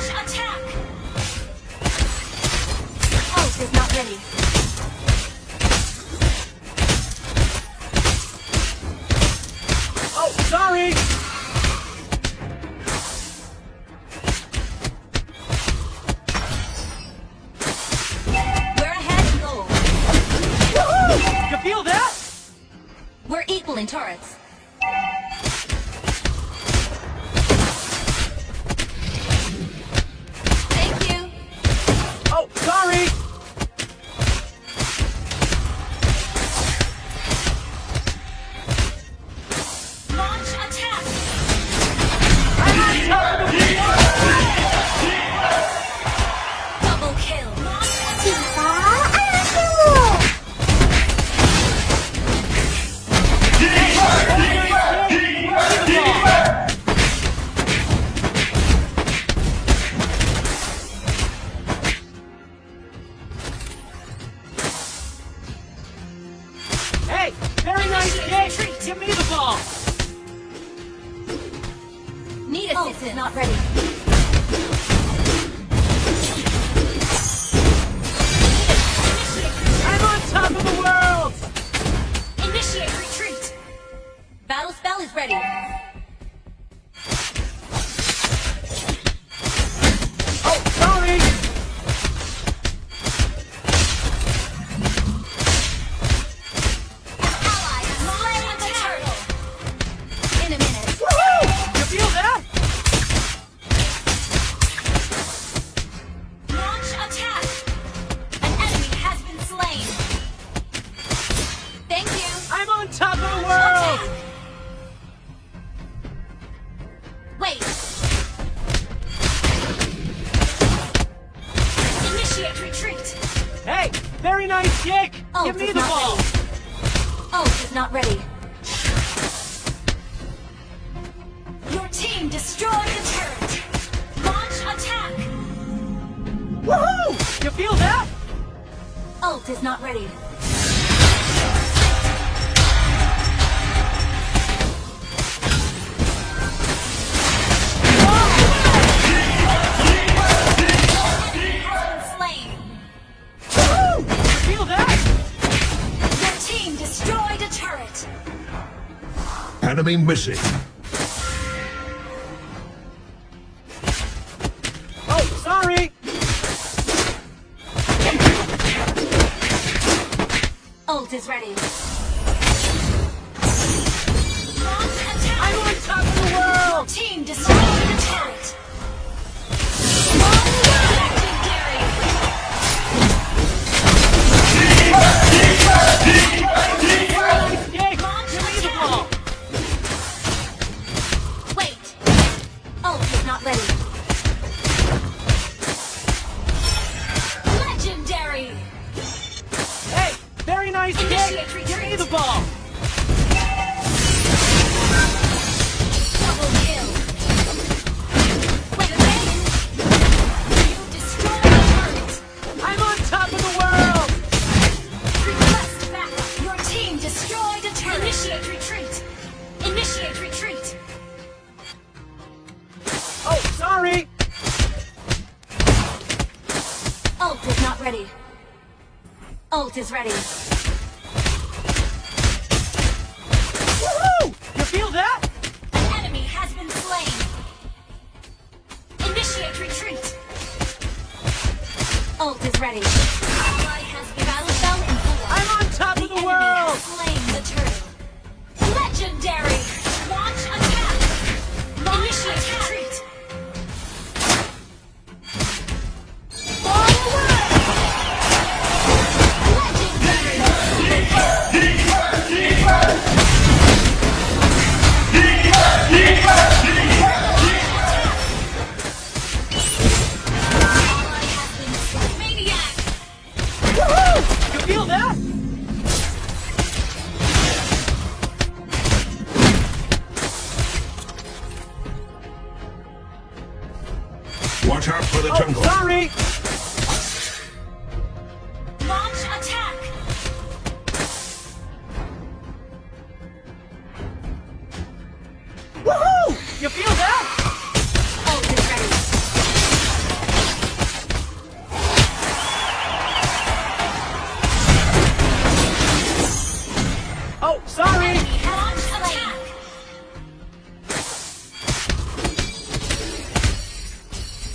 Attack! Oh, Pulse is not ready. Oh, sorry! We're ahead. You feel that? We're equal in turrets. Very nice kick! Oh, Give me the ball! ready. Oh, Ult is not ready. Your team destroyed the turret. Launch attack. Woohoo! You feel that? Ult is not ready. Enemy missing. Oh, sorry! Ult is ready. Not ready. Legendary. Hey, very nice Initiate! Give me the ball! Ready. Ult is ready. Woohoo! You feel that? An enemy has been slain. Initiate retreat. Ult is ready. Watch out for the Oh, jungle. sorry!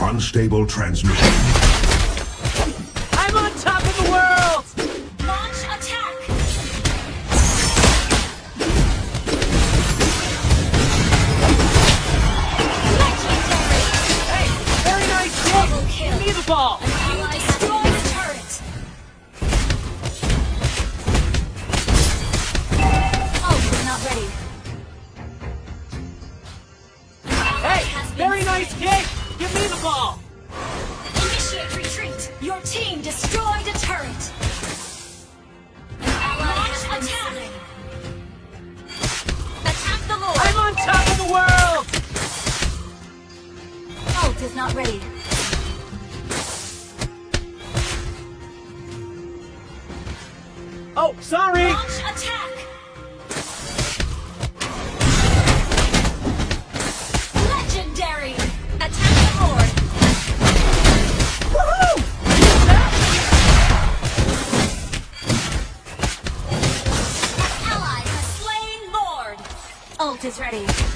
Unstable transmission. I'm on top of the world! Launch attack! Legendary! Hey, very nice Double kill. Give me the ball! Ally destroy the turret! Oh, Ult not ready. Hey, very nice kick! Give me the ball! Initiate retreat! Your team destroyed a turret! Launch attack! Attack the Lord! I'm on top of the world! Ult is not ready. Oh, sorry! Launch attack! Is ready.